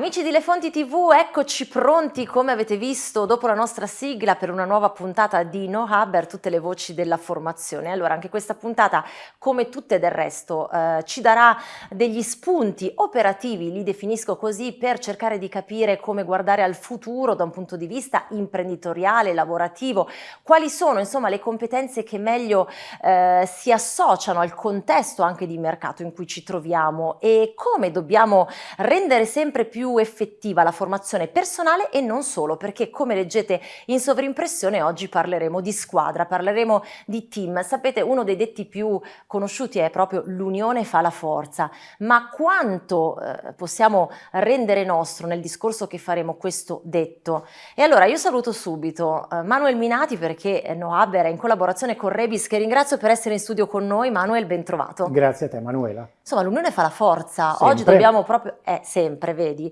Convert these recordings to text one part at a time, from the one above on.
Amici di Le Fonti TV, eccoci pronti come avete visto dopo la nostra sigla per una nuova puntata di No Hubber, tutte le voci della formazione. Allora anche questa puntata come tutte del resto eh, ci darà degli spunti operativi, li definisco così, per cercare di capire come guardare al futuro da un punto di vista imprenditoriale, lavorativo, quali sono insomma le competenze che meglio eh, si associano al contesto anche di mercato in cui ci troviamo e come dobbiamo rendere sempre più più effettiva la formazione personale e non solo, perché come leggete in sovrimpressione oggi parleremo di squadra, parleremo di team. Sapete, uno dei detti più conosciuti è proprio l'unione fa la forza, ma quanto eh, possiamo rendere nostro nel discorso che faremo questo detto? E allora io saluto subito eh, Manuel Minati perché Noaber è in collaborazione con Rebis che ringrazio per essere in studio con noi. Manuel, ben trovato. Grazie a te Manuela. Insomma, l'unione fa la forza. Sempre. Oggi dobbiamo proprio... Eh, sempre, vedi.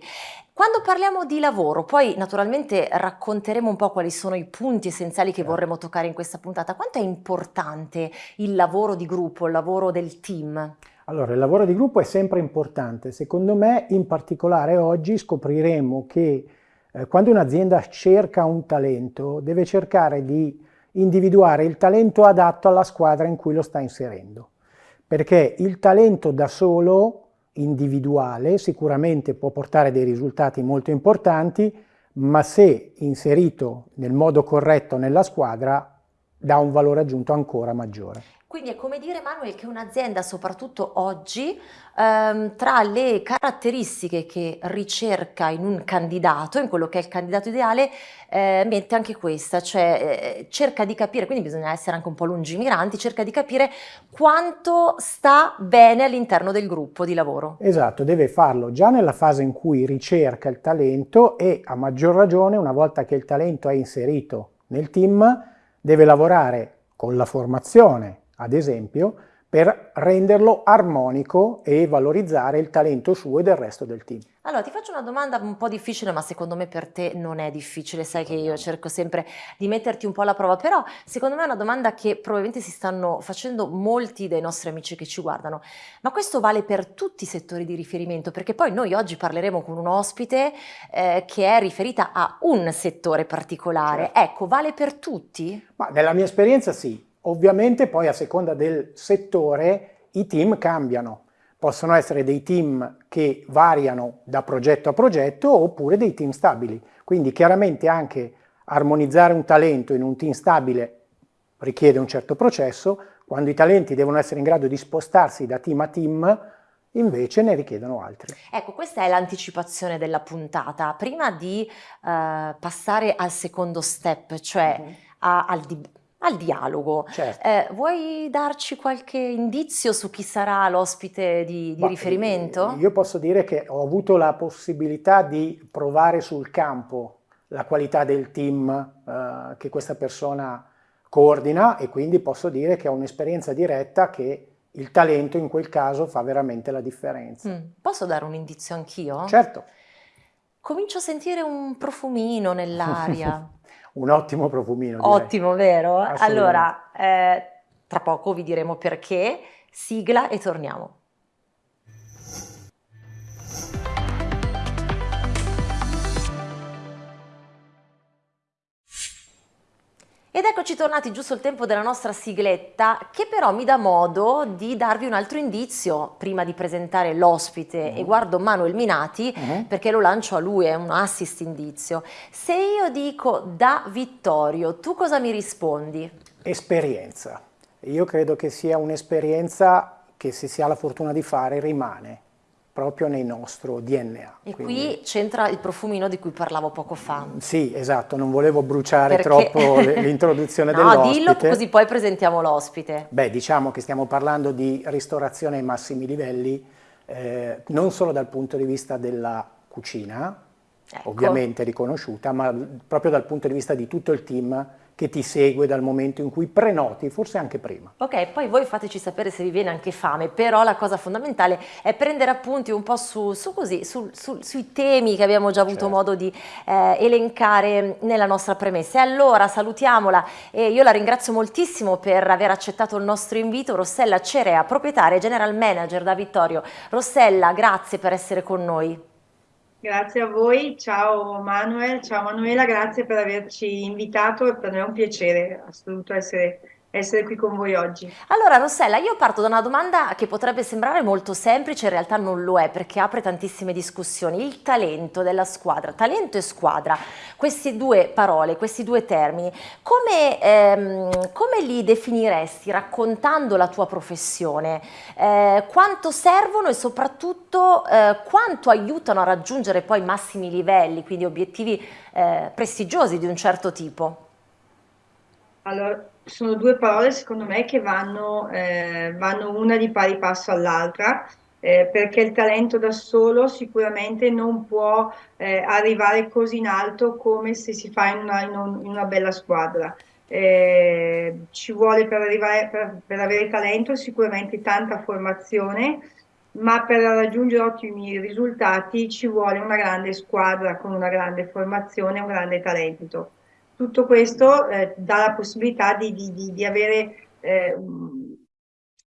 Quando parliamo di lavoro, poi naturalmente racconteremo un po' quali sono i punti essenziali che vorremmo toccare in questa puntata. Quanto è importante il lavoro di gruppo, il lavoro del team? Allora, il lavoro di gruppo è sempre importante. Secondo me, in particolare oggi, scopriremo che eh, quando un'azienda cerca un talento, deve cercare di individuare il talento adatto alla squadra in cui lo sta inserendo. Perché il talento da solo individuale sicuramente può portare dei risultati molto importanti, ma se inserito nel modo corretto nella squadra dà un valore aggiunto ancora maggiore. Quindi è come dire Manuel che un'azienda soprattutto oggi ehm, tra le caratteristiche che ricerca in un candidato, in quello che è il candidato ideale, eh, mette anche questa, cioè eh, cerca di capire, quindi bisogna essere anche un po' lungimiranti, cerca di capire quanto sta bene all'interno del gruppo di lavoro. Esatto, deve farlo già nella fase in cui ricerca il talento e a maggior ragione una volta che il talento è inserito nel team deve lavorare con la formazione ad esempio, per renderlo armonico e valorizzare il talento suo e del resto del team. Allora ti faccio una domanda un po' difficile ma secondo me per te non è difficile, sai che io cerco sempre di metterti un po' alla prova, però secondo me è una domanda che probabilmente si stanno facendo molti dei nostri amici che ci guardano, ma questo vale per tutti i settori di riferimento perché poi noi oggi parleremo con un ospite eh, che è riferita a un settore particolare, certo. ecco vale per tutti? Ma nella mia esperienza sì, Ovviamente poi a seconda del settore i team cambiano. Possono essere dei team che variano da progetto a progetto oppure dei team stabili. Quindi chiaramente anche armonizzare un talento in un team stabile richiede un certo processo, quando i talenti devono essere in grado di spostarsi da team a team invece ne richiedono altri. Ecco, questa è l'anticipazione della puntata. Prima di uh, passare al secondo step, cioè mhm. -huh. a, al, al dialogo. Certo. Eh, vuoi darci qualche indizio su chi sarà l'ospite di, di riferimento? Io posso dire che ho avuto la possibilità di provare sul campo la qualità del team eh, che questa persona coordina e quindi posso dire che ho un'esperienza diretta che il talento in quel caso fa veramente la differenza. Mm. Posso dare un indizio anch'io? Certo. Comincio a sentire un profumino nell'aria. un ottimo profumino. Direi. Ottimo, vero? Allora, eh, tra poco vi diremo perché, sigla e torniamo. Ed eccoci tornati giusto il tempo della nostra sigletta che però mi dà modo di darvi un altro indizio prima di presentare l'ospite -huh. e guardo Manuel Minati -huh. perché lo lancio a lui, è un assist indizio. Se io dico da Vittorio, tu cosa mi rispondi? Esperienza. Io credo che sia un'esperienza che se si ha la fortuna di fare rimane proprio nel nostro DNA. E quindi... qui c'entra il profumino di cui parlavo poco fa. Sì, esatto, non volevo bruciare Perché... troppo l'introduzione no, dell'ospite. No, dillo così poi presentiamo l'ospite. Beh, diciamo che stiamo parlando di ristorazione ai massimi livelli, eh, non solo dal punto di vista della cucina, ecco. ovviamente riconosciuta, ma proprio dal punto di vista di tutto il team che ti segue dal momento in cui prenoti, forse anche prima. Ok, poi voi fateci sapere se vi viene anche fame, però la cosa fondamentale è prendere appunti un po' su, su così, su, su, sui temi che abbiamo già avuto certo. modo di eh, elencare nella nostra premessa. E allora salutiamola e io la ringrazio moltissimo per aver accettato il nostro invito, Rossella Cerea, proprietaria e general manager da Vittorio. Rossella, grazie per essere con noi. Grazie a voi, ciao Manuel, ciao Manuela, grazie per averci invitato, per me è un piacere assoluto essere, essere qui con voi oggi. Allora Rossella, io parto da una domanda che potrebbe sembrare molto semplice, in realtà non lo è perché apre tantissime discussioni. Il talento della squadra, talento e squadra, queste due parole, questi due termini, come, ehm, come li definiresti raccontando la tua professione? Eh, quanto servono e soprattutto eh, quanto aiutano a raggiungere poi massimi livelli, quindi obiettivi eh, prestigiosi di un certo tipo? Allora, sono due parole secondo me che vanno, eh, vanno una di pari passo all'altra, eh, perché il talento da solo sicuramente non può eh, arrivare così in alto come se si fa in una, in un- in una bella squadra. Eh, ci vuole per arrivare, per, per avere talento sicuramente tanta formazione, ma per raggiungere ottimi risultati ci vuole una grande squadra con una grande formazione e un grande talento. Tutto questo eh, dà la possibilità di, di- di- avere, eh,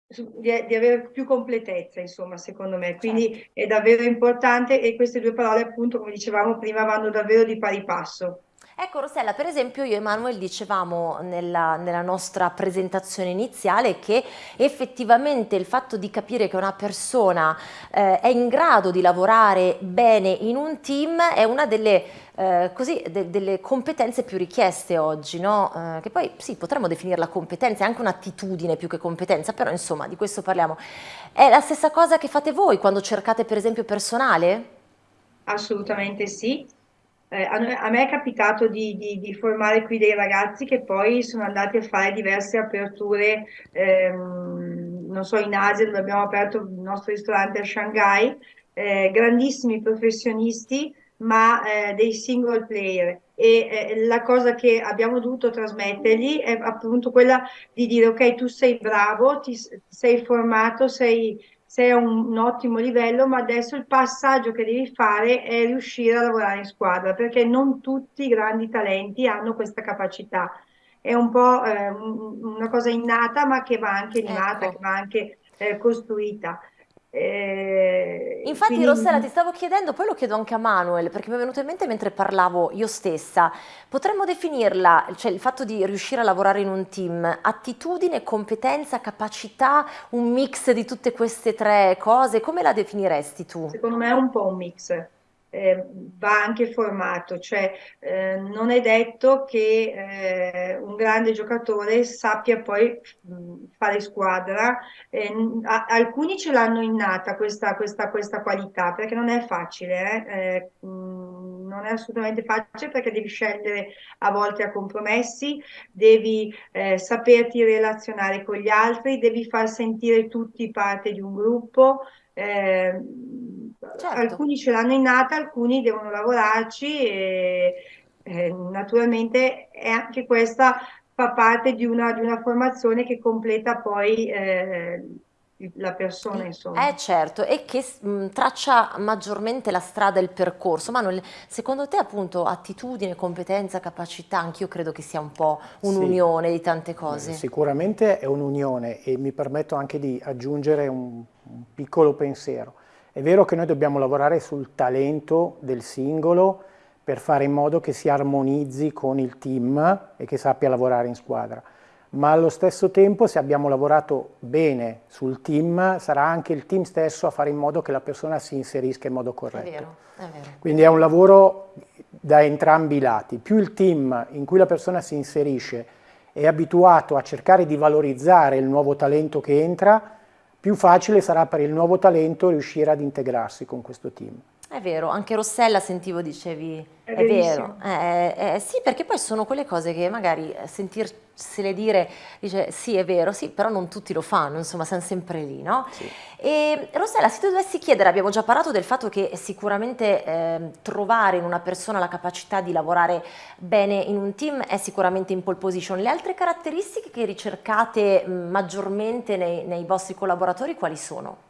di, avere più completezza, insomma, secondo me. Certo. Quindi è davvero importante e queste due parole, appunto, come dicevamo prima, vanno davvero di pari passo. Ecco Rossella, per esempio io e Emanuele dicevamo nella, nella nostra presentazione iniziale che effettivamente il fatto di capire che una persona eh, è in grado di lavorare bene in un team è una delle, eh, così, de- delle competenze più richieste oggi, no? Eh, che poi sì, potremmo definirla competenza, è anche un'attitudine più che competenza, però insomma di questo parliamo. È la stessa cosa che fate voi quando cercate per esempio personale? Assolutamente sì. Eh, a, me è capitato di, di- di formare qui dei ragazzi che poi sono andati a fare diverse aperture, ehm, non so, in Asia dove abbiamo aperto il nostro ristorante a Shanghai, eh, grandissimi professionisti, ma eh, dei single player. E eh, la cosa che abbiamo dovuto trasmettergli è appunto quella di dire, ok, tu sei bravo, ti sei formato, sei sei a un, un ottimo livello, ma adesso il passaggio che devi fare è riuscire a lavorare in squadra, perché non tutti i grandi talenti hanno questa capacità. È un po' eh, un- una cosa innata, ma che va anche che Ecco. va anche eh, costruita. Eh, Infatti Rossella ti quindi stavo chiedendo, poi lo chiedo anche a Manuel, perché mi è venuto in mente mentre parlavo io stessa, potremmo definirla, cioè il fatto di riuscire a lavorare in un team, attitudine, competenza, capacità, un mix di tutte queste tre cose, come la definiresti tu? Secondo me è un po' un mix, eh, va anche formato, cioè eh, non è detto che eh, un grande giocatore sappia poi fare squadra. Eh, a- alcuni ce l'hanno innata questa, questa- questa qualità, perché non è facile, eh, eh, non è assolutamente facile perché devi scendere a volte a compromessi, devi saperti relazionare con gli altri, devi far sentire tutti parte di un gruppo eh, Certo. alcuni ce l'hanno innata, alcuni devono lavorarci e eh, naturalmente è anche questa fa parte di una, di una formazione che completa poi eh, la persona, Eh insomma. certo, e che mh, traccia maggiormente la strada e il percorso. Manuel, secondo te appunto attitudine, competenza, capacità, anch'io credo che sia un po' Sì, un'unione di tante cose. sicuramente è un'unione e mi permetto anche di aggiungere un, un piccolo pensiero. È vero che noi dobbiamo lavorare sul talento del singolo per fare in modo che si armonizzi con il team e che sappia lavorare in squadra, ma allo stesso tempo se abbiamo lavorato bene sul team sarà anche il team stesso a fare in modo che la persona si inserisca in modo È corretto. vero, è vero. Quindi è un lavoro da entrambi i lati. Più il team in cui la persona si inserisce è abituato a cercare di valorizzare il nuovo talento che entra, più facile sarà per il nuovo talento riuscire ad integrarsi con questo team. È vero, anche Rossella sentivo dicevi, È è vero, verissimo. eh, eh, sì perché poi sono quelle cose che magari eh, sentirsele dire, dice sì è vero, sì, però non tutti lo fanno, insomma siamo sempre lì, no? Sì. E Rossella, se ti dovessi chiedere, abbiamo già parlato del fatto che sicuramente ehm, trovare in una persona la capacità di lavorare bene in un team è sicuramente in pole position, le altre caratteristiche che ricercate mh, maggiormente nei, nei vostri collaboratori quali sono?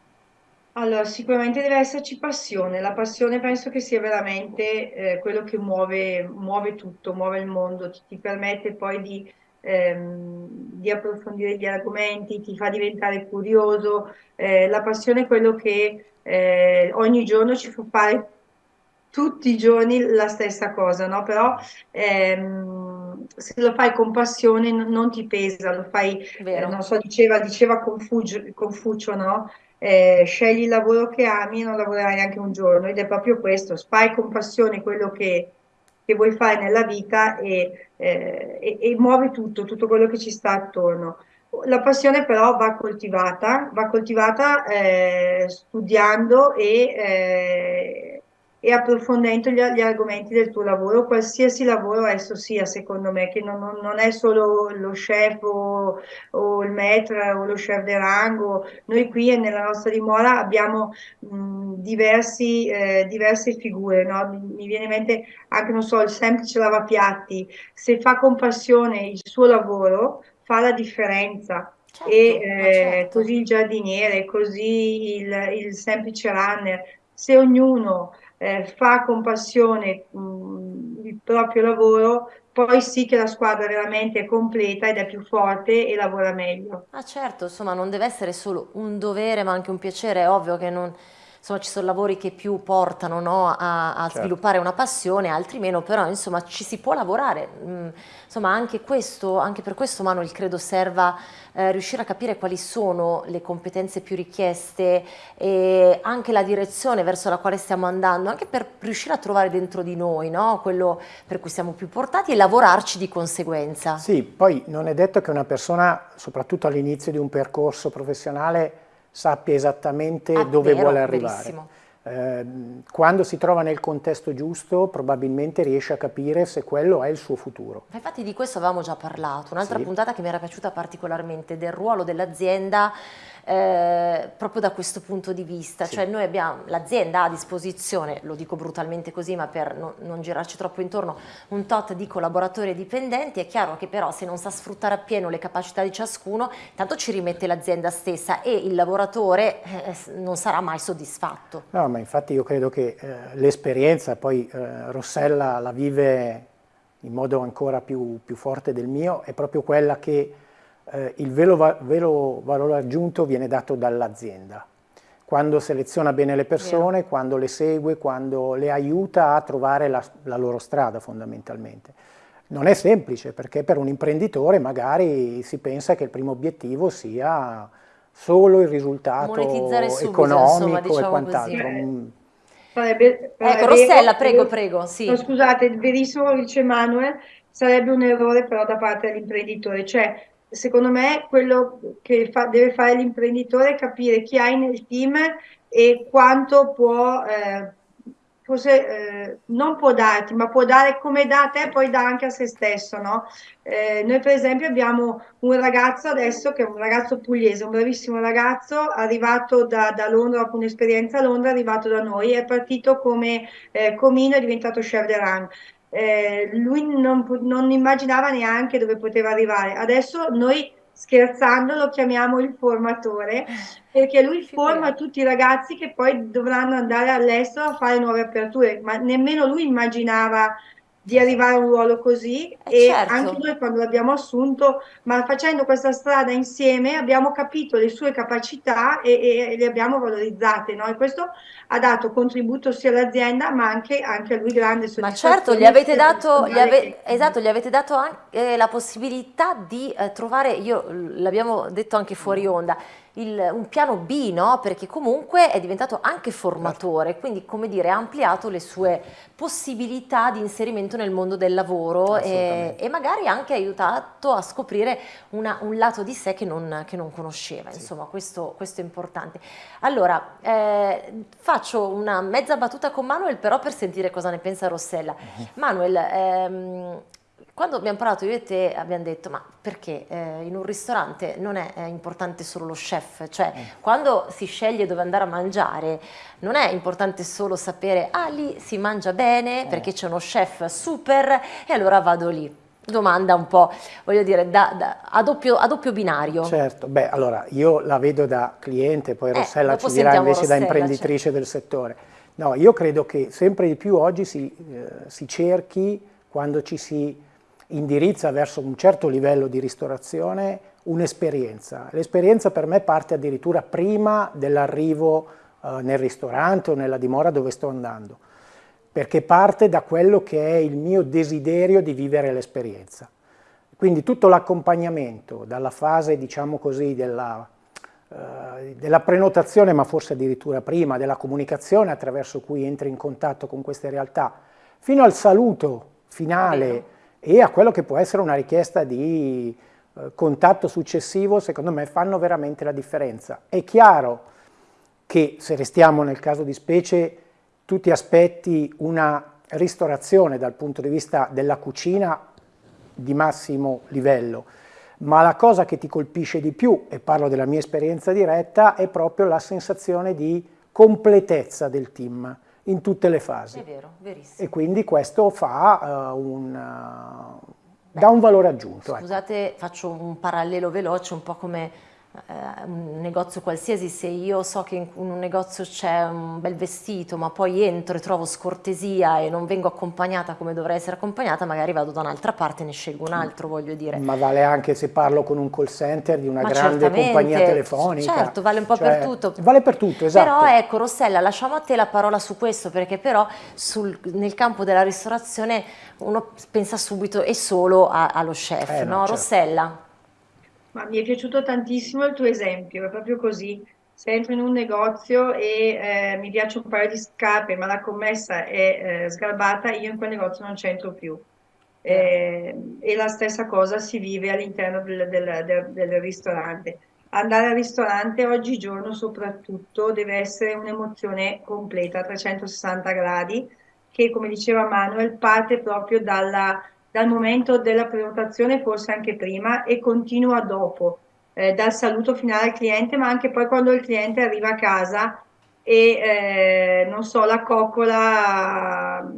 Allora, sicuramente deve esserci passione. La passione penso che sia veramente eh, quello che muove, muove tutto, muove il mondo, ti, ti permette poi di, ehm, di approfondire gli argomenti, ti fa diventare curioso. Eh, la passione è quello che eh, ogni giorno ci fa fare tutti i giorni la stessa cosa, no? Però ehm, se lo fai con passione non ti pesa, lo fai, eh, non so, diceva, diceva Confucio, Confucio no? Eh, scegli il lavoro che ami e non lavorerai neanche un giorno ed è proprio questo, fai con passione quello che, che vuoi fare nella vita e, eh, e, e muovi tutto, tutto quello che ci sta attorno. La passione però va coltivata, va coltivata eh, studiando e, eh, e approfondendo gli, gli, argomenti del tuo lavoro, qualsiasi lavoro esso sia, secondo me, che non, non è solo lo chef o, o, il maître o lo chef de rango. Noi qui nella nostra dimora abbiamo mh, diversi, eh, diverse figure, no? mi, mi, viene in mente anche, non so, il semplice lavapiatti, se fa con passione il suo lavoro, fa la differenza. Certo, e eh, certo. così il giardiniere, così il, il semplice runner, se ognuno eh, fa con passione mh, il proprio lavoro, poi sì che la squadra veramente è completa ed è più forte e lavora meglio. Ah certo, insomma non deve essere solo un dovere ma anche un piacere, è ovvio che non insomma ci sono lavori che più portano no, a, a certo. sviluppare una passione, altri meno, però insomma ci si può lavorare, mm, insomma anche, questo, anche per questo Manuel credo serva eh, riuscire a capire quali sono le competenze più richieste e anche la direzione verso la quale stiamo andando, anche per riuscire a trovare dentro di noi no, quello per cui siamo più portati e lavorarci di conseguenza. Sì, poi non è detto che una persona, soprattutto all'inizio di un percorso professionale, sappia esattamente ah, dove vero, vuole arrivare. Eh, quando si trova nel contesto giusto probabilmente riesce a capire se quello è il suo futuro. Infatti di questo avevamo già parlato, un'altra sì. puntata che mi era piaciuta particolarmente del ruolo dell'azienda eh, proprio da questo punto di vista, sì. cioè noi abbiamo, l'azienda ha a disposizione, lo dico brutalmente così ma per non, non, girarci troppo intorno, un tot di collaboratori e dipendenti, è chiaro che però se non sa sfruttare appieno le capacità di ciascuno, tanto ci rimette l'azienda stessa e il lavoratore eh, non sarà mai soddisfatto. No, ma infatti io credo che eh, l'esperienza, poi eh, Rossella la vive in modo ancora più, più forte del mio, è proprio quella che eh, il vero, vero, valore aggiunto viene dato dall'azienda. Quando seleziona bene le persone, Vero. quando le segue, quando le aiuta a trovare la, la loro strada fondamentalmente. Non è semplice perché per un imprenditore magari si pensa che il primo obiettivo sia solo il risultato subito, economico insomma, diciamo e quant'altro. Mm. Sarebbe, ecco, Rossella, prego, prego. Sì. No, scusate, verissimo dice Manuel, sarebbe un errore però da parte dell'imprenditore, cioè secondo me quello che fa, deve fare l'imprenditore è capire chi hai nel team e quanto può, eh, forse eh, non può darti, ma può dare come dà a te, poi dà anche a se stesso, no? Eh, noi per esempio abbiamo un ragazzo adesso che è un ragazzo pugliese, un bravissimo ragazzo, arrivato da, da Londra, dopo un'esperienza a Londra, arrivato da noi, è partito come eh, comino, è diventato chef de rang eh, lui non, non, immaginava neanche dove poteva arrivare. Adesso noi scherzando lo chiamiamo il formatore perché lui forma tutti i ragazzi che poi dovranno andare all'estero a fare nuove aperture, ma nemmeno lui immaginava di arrivare a un ruolo così eh e certo. anche noi quando l'abbiamo assunto, ma facendo questa strada insieme abbiamo capito le sue capacità e, e le abbiamo valorizzate, no? E questo ha dato contributo sia all'azienda ma anche, anche, a lui grande soddisfazione. Ma certo, gli avete dato, gli ave, esatto, gli avete dato anche la possibilità di eh, trovare, io l'abbiamo detto anche fuori onda, il, un piano B, no? perché comunque è diventato anche formatore, quindi come dire ha ampliato le sue possibilità di inserimento nel mondo del lavoro e, e, magari anche aiutato a scoprire una, un lato di sé che non, che non conosceva, sì. insomma questo, questo, è importante. Allora, eh, faccio una mezza battuta con Manuel però per sentire cosa ne pensa Rossella. -huh. Manuel, ehm, quando abbiamo parlato io e te abbiamo detto ma perché eh, in un ristorante non è, è, importante solo lo chef, cioè mm. quando si sceglie dove andare a mangiare non è importante solo sapere ah lì si mangia bene mm. perché c'è uno chef super e allora vado lì. Domanda un po', voglio dire, da, da, a, doppio, a, doppio, binario. Certo, beh allora io la vedo da cliente, poi eh, Rossella ci dirà invece Rossella, da imprenditrice cioè. del settore. No, io credo che sempre di più oggi si, eh, si cerchi, quando ci si indirizza verso un certo livello di ristorazione un'esperienza. L'esperienza per me parte addirittura prima dell'arrivo eh, nel ristorante o nella dimora dove sto andando. perché parte da quello che è il mio desiderio di vivere l'esperienza. Quindi tutto l'accompagnamento dalla fase, diciamo così, della, eh, della, prenotazione, ma forse addirittura prima, della comunicazione attraverso cui entri in contatto con queste realtà, fino al saluto finale e a quello che può essere una richiesta di eh, contatto successivo, secondo me fanno veramente la differenza. È chiaro che, se restiamo nel caso di specie, tu ti aspetti una ristorazione dal punto di vista della cucina di massimo livello, ma la cosa che ti colpisce di più, e parlo della mia esperienza diretta, è proprio la sensazione di completezza del team in tutte le fasi. È vero, verissimo. E quindi questo fa uh, un, uh, dà un valore aggiunto. Ecco. Scusate, ecco. faccio un parallelo veloce, un po' come un negozio qualsiasi, se io so che in un negozio c'è un bel vestito ma poi entro e trovo scortesia e non vengo accompagnata come dovrei essere accompagnata, magari vado da un'altra parte e ne scelgo un altro, voglio dire. Ma vale anche se parlo con un call center di una ma grande compagnia telefonica. Certo, vale un po' cioè, per tutto. Vale per tutto, esatto. Però ecco, Rossella, lasciamo a te la parola su questo, perché però sul, nel campo della ristorazione uno pensa subito e solo a, allo chef, eh, no? no certo. Rossella? Ma mi è piaciuto tantissimo il tuo esempio, è proprio così. Se entro in un negozio e eh, mi piace un paio di scarpe, ma la commessa è eh, sgarbata, io in quel negozio non c'entro più. Eh, e la stessa cosa si vive all'interno del, del, del, del ristorante. Andare al ristorante oggigiorno soprattutto deve essere un'emozione completa, a 360 gradi, che come diceva Manuel parte proprio dalla dal momento della prenotazione, forse anche prima, e continua dopo, eh, dal saluto finale al cliente, ma anche poi quando il cliente arriva a casa e, eh, non so, la coccola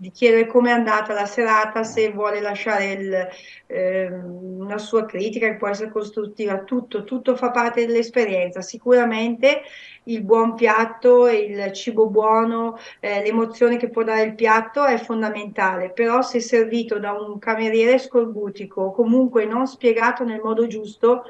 di chiedere come è andata la serata, se vuole lasciare il, eh, una sua critica che può essere costruttiva, tutto, tutto fa parte dell'esperienza. Sicuramente il buon piatto, il cibo buono, eh, l'emozione che può dare il piatto è fondamentale, però se servito da un cameriere scorbutico o comunque non spiegato nel modo giusto,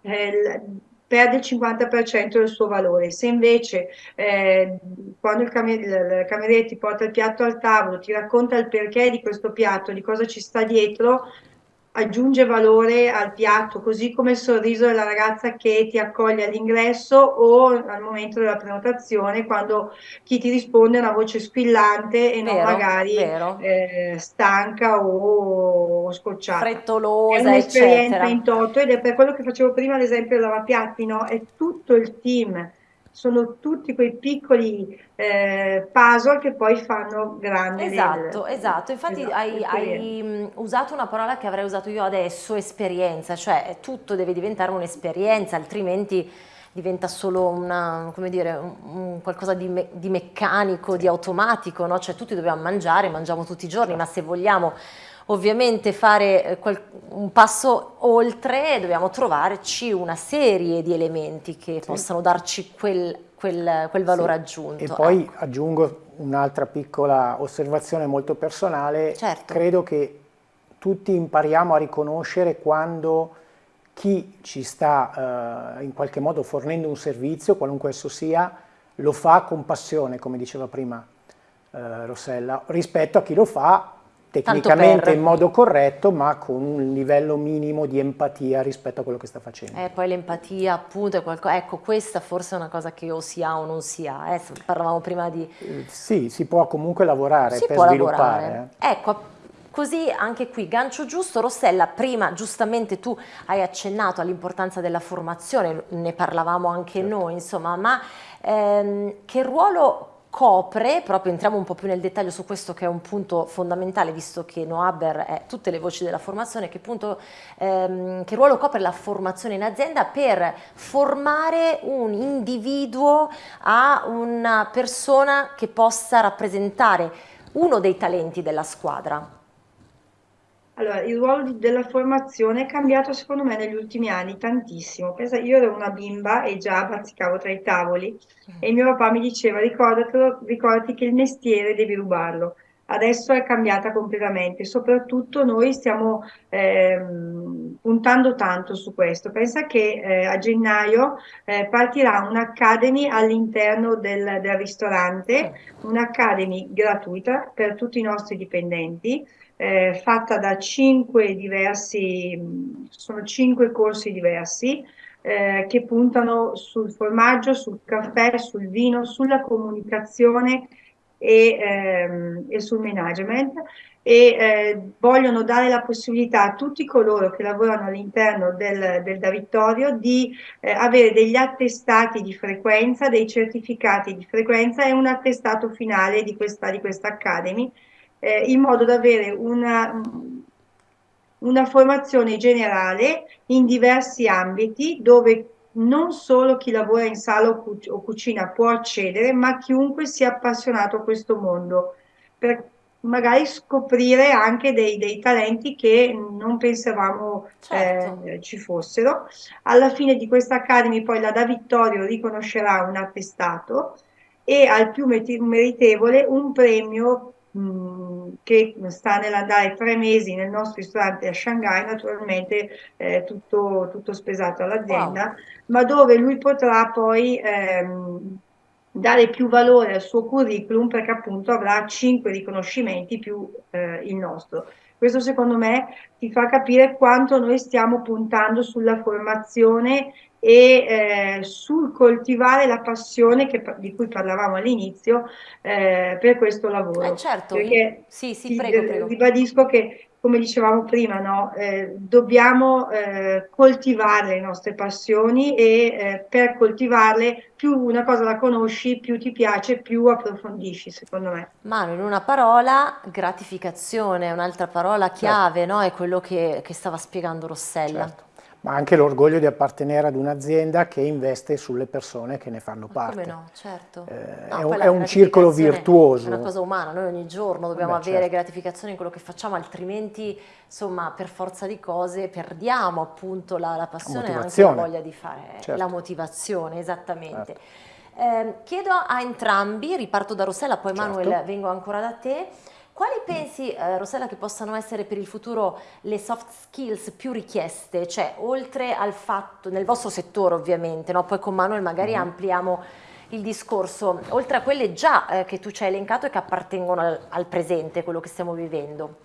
eh, perde il 50% del suo valore. Se invece eh, quando il, camer il cameriere ti porta il piatto al tavolo, ti racconta il perché di questo piatto, di cosa ci sta dietro, aggiunge valore al piatto, così come il sorriso della ragazza che ti accoglie all'ingresso o al momento della prenotazione, quando chi ti risponde è una voce squillante e vero, non magari eh, stanca o, scocciata. Frettolosa, È un'esperienza in toto ed è per quello che facevo prima l'esempio del lavapiatti, no? È tutto il team sono tutti quei piccoli eh, puzzle che poi fanno grande. Esatto, del, esatto. Infatti esatto, hai, hai, usato una parola che avrei usato io adesso, esperienza, cioè tutto deve diventare un'esperienza, altrimenti diventa solo una, dire, un, un qualcosa di, me, di, meccanico, sì. di automatico, no? cioè tutti dobbiamo mangiare, mangiamo tutti i giorni, ma se vogliamo ovviamente fare eh, un passo oltre dobbiamo trovarci una serie di elementi che sì. possano darci quel, quel, quel valore sì. aggiunto. E poi ecco. aggiungo un'altra piccola osservazione molto personale, certo. credo che tutti impariamo a riconoscere quando chi ci sta eh, in qualche modo fornendo un servizio, qualunque esso sia, lo fa con passione, come diceva prima eh, Rossella, rispetto a chi lo fa tecnicamente in modo corretto ma con un livello minimo di empatia rispetto a quello che sta facendo. Eh, poi l'empatia appunto è qualcosa, ecco questa forse è una cosa che o si ha o non si ha, eh, parlavamo prima di... Eh, sì, si può comunque lavorare si per sviluppare. Lavorare. Eh. Ecco, Così anche qui, gancio giusto, Rossella, prima giustamente tu hai accennato all'importanza della formazione, ne parlavamo anche certo. noi, insomma, ma ehm, che ruolo copre, proprio entriamo un po' più nel dettaglio su questo che è un punto fondamentale visto che Noaber è tutte le voci della formazione, che, punto, ehm, che ruolo copre la formazione in azienda per formare un individuo a una persona che possa rappresentare uno dei talenti della squadra? Allora, il ruolo della formazione è cambiato secondo me negli ultimi anni tantissimo. Pensa, io ero una bimba e già bazzicavo tra i tavoli mm. e mio papà mi diceva ricordatelo, ricordati che il mestiere devi rubarlo. adesso è cambiata completamente, soprattutto noi stiamo ehm, puntando tanto su questo. Pensa che eh, a gennaio eh, partirà un'academy all'interno del, del ristorante, un'academy gratuita per tutti i nostri dipendenti, eh, fatta da cinque diversi, sono cinque corsi diversi, eh, che puntano sul formaggio, sul caffè, sul vino, sulla comunicazione e, ehm, e sul management e eh, vogliono dare la possibilità a tutti coloro che lavorano all'interno del, del Davittorio di eh, avere degli attestati di frequenza, dei certificati di frequenza e un attestato finale di questa, di questa Academy, eh, in modo da avere una, una formazione generale in diversi ambiti dove non solo chi lavora in sala o, cu o cucina può accedere, ma chiunque sia appassionato a questo mondo, per magari scoprire anche dei, dei talenti che non pensavamo certo. eh, ci fossero. Alla fine di questa Academy poi la Da Vittorio riconoscerà un attestato e al più meritevole un premio che sta nell'andare tre mesi nel nostro ristorante a Shanghai, naturalmente eh, tutto, tutto, spesato all'azienda, wow. ma dove lui potrà poi ehm, dare più valore al suo curriculum perché appunto avrà cinque riconoscimenti più eh, il nostro. Questo secondo me ti fa capire quanto noi stiamo puntando sulla formazione e eh, sul coltivare la passione che, di cui parlavamo all'inizio eh, per questo lavoro. Eh certo, Perché sì, sì, prego, prego. ribadisco che come dicevamo prima, no? eh, dobbiamo eh, coltivare le nostre passioni e eh, per coltivarle più una cosa la conosci, più ti piace, più approfondisci, secondo me. Manu, in una parola, gratificazione, un'altra parola chiave, certo. no? È quello che, che, stava spiegando Rossella. Certo ma anche l'orgoglio di appartenere ad un'azienda che investe sulle persone che ne fanno parte. Come no, certo. Eh, no, è, un, è un circolo virtuoso. È una cosa umana, noi ogni giorno dobbiamo Beh, avere certo. gratificazione in quello che facciamo, altrimenti, insomma, per forza di cose perdiamo appunto la, la passione e anche la voglia di fare, certo. la motivazione, esattamente. Certo. Eh, chiedo a entrambi, riparto da Rossella, poi certo. Manuel vengo ancora da te, quali pensi, eh, Rossella, che possano essere per il futuro le soft skills più richieste? Cioè, oltre al fatto, nel vostro settore ovviamente, no? poi con Manuel magari mm -hmm. ampliamo il discorso, oltre a quelle già eh, che tu ci hai elencato e che appartengono al, al presente, quello che stiamo vivendo.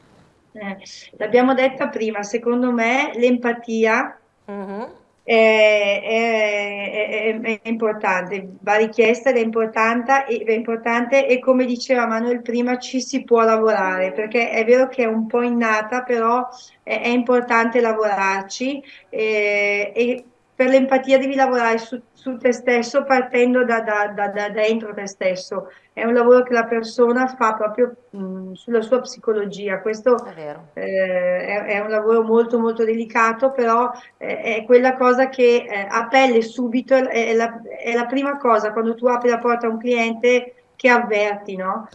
Eh, L'abbiamo detta prima, secondo me l'empatia mm -hmm è, è, è, è, importante, va richiesta ed è importante, è importante e come diceva Manuel prima ci si può lavorare perché è vero che è un po' innata però è, importante lavorarci e, e per l'empatia devi lavorare su, su, te stesso partendo da, da, da, da, dentro te stesso. È un lavoro che la persona fa proprio mh, sulla sua psicologia. Questo è, eh, è, è, un lavoro molto molto delicato, però eh, è quella cosa che eh, a pelle subito è la, è la, prima cosa quando tu apri la porta a un cliente che avverti, no?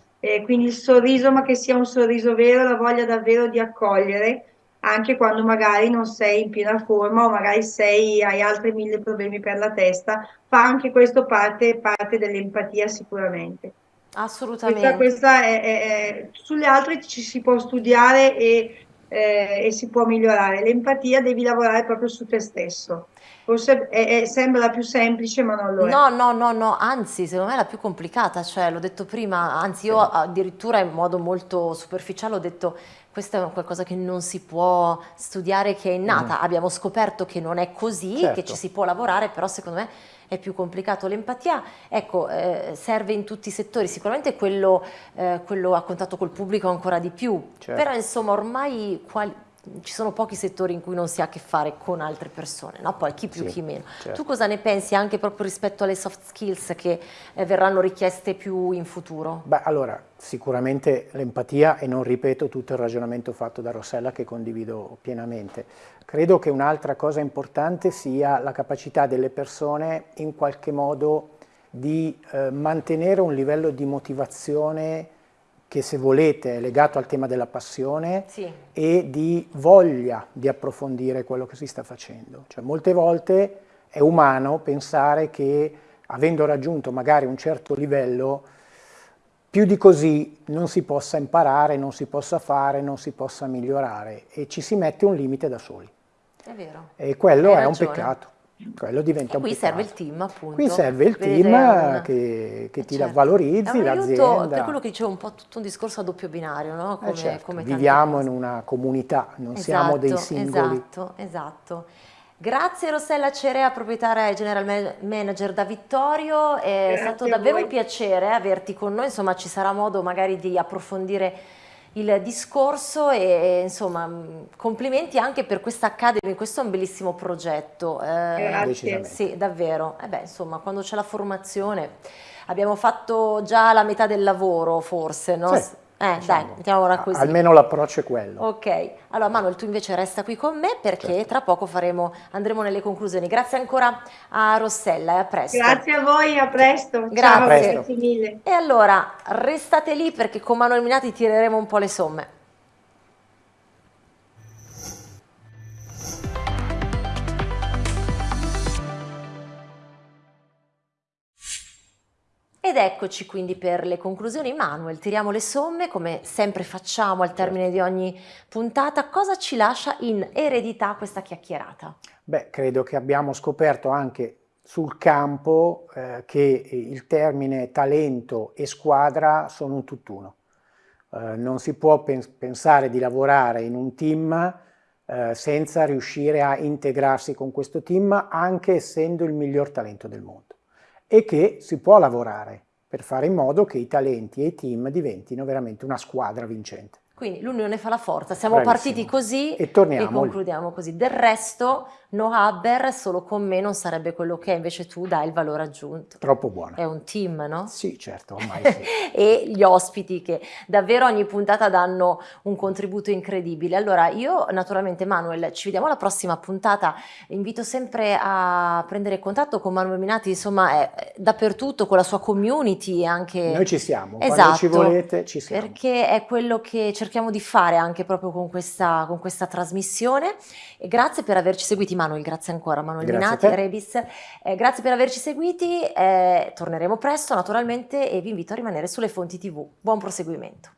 quindi il sorriso, ma che sia un sorriso vero, la voglia davvero di accogliere anche quando magari non sei in piena forma o magari sei, hai altri mille problemi per la testa, fa anche questo parte, parte dell'empatia sicuramente. Assolutamente. Questa, questa è, è, sulle altre ci si può studiare e, eh, e si può migliorare. L'empatia devi lavorare proprio su te stesso. Forse è, è, sembra la più semplice, ma non lo è. No, no, no, no, anzi, secondo me è la più complicata, cioè l'ho detto prima, anzi io addirittura in modo molto superficiale ho detto questo è qualcosa che non si può studiare, che è innata. Mm. Abbiamo scoperto che non è così, certo. che ci si può lavorare, però secondo me è più complicato. L'empatia, ecco, eh, serve in tutti i settori, sicuramente quello, eh, quello a contatto col pubblico ancora di più, certo. però insomma ormai quali, ci sono pochi settori in cui non si ha a che fare con altre persone, no? poi chi più sì, chi meno. Certo. Tu cosa ne pensi anche proprio rispetto alle soft skills che eh, verranno richieste più in futuro? Beh, allora, sicuramente l'empatia e non ripeto tutto il ragionamento fatto da Rossella che condivido pienamente. Credo che un'altra cosa importante sia la capacità delle persone in qualche modo di eh, mantenere un livello di motivazione che se volete è legato al tema della passione sì. e di voglia di approfondire quello che si sta facendo. Cioè, molte volte è umano pensare che avendo raggiunto magari un certo livello più di così non si possa imparare, non si possa fare, non si possa migliorare e ci si mette un limite da soli. È vero. E quello Hai è un ragione. peccato. Quello diventa E qui serve il team, appunto. Qui serve il team un- che, che Eh, ti certo. valorizzi, l'azienda. per quello che dicevo, un po' tutto un discorso a doppio binario, no? Eh, Come, certo, come viviamo cose. in una comunità, non siamo dei Esatto, singoli. Esatto, esatto. Grazie Rossella Cerea, proprietaria e general ma- manager da Vittorio, è Grazie stato davvero voi. un piacere averti con noi, insomma ci sarà modo magari di approfondire il discorso e, insomma mh, complimenti anche per questa Academy, questo è un bellissimo progetto. eh, sì, davvero. Eh beh, insomma, quando c'è la formazione abbiamo fatto già la metà del lavoro, forse, no? Sì, Eh, dai, diciamo, mettiamola a- così. Almeno l'approccio è quello. Ok, allora Manuel tu invece resta qui con me perché Certo. tra poco faremo, andremo nelle conclusioni. Grazie ancora a Rossella e a presto. Grazie a voi, a presto. Grazie. Ciao, A presto. grazie mille. E allora restate lì perché con Manuel Minati tireremo un po' le somme. Ed eccoci quindi per le conclusioni. Manuel, tiriamo le somme come sempre facciamo al termine di ogni puntata. Cosa ci lascia in eredità questa chiacchierata? Beh, credo che abbiamo scoperto anche sul campo eh, che il termine talento e squadra sono un tutt'uno. Eh, non si può pens- pensare di lavorare in un team eh, senza riuscire a integrarsi con questo team, anche essendo il miglior talento del mondo. E che si può lavorare per fare in modo che i talenti e i team diventino veramente una squadra vincente. Quindi l'unione fa la forza, siamo Bravissimo. partiti così E torniamo e lì. concludiamo così. Del resto, No Haber solo con me non sarebbe quello che è, invece tu dai il valore aggiunto. Troppo buona. È un team, no? Sì, certo, ormai sì. e gli ospiti che davvero ogni puntata danno un contributo incredibile. Allora, io naturalmente Manuel, ci vediamo alla prossima puntata. Invito sempre a prendere contatto con Manuel Minati, insomma, è è dappertutto con la sua community anche Noi ci siamo, Esatto, quando ci volete ci siamo. perché è quello che cerchiamo di fare anche proprio con questa, con questa trasmissione. E grazie per averci seguiti, Manuel, grazie ancora, Manuel Grazie Minati. Rebis. Eh, grazie per averci seguiti, eh, torneremo presto naturalmente e vi invito a rimanere sulle fonti TV. Buon proseguimento.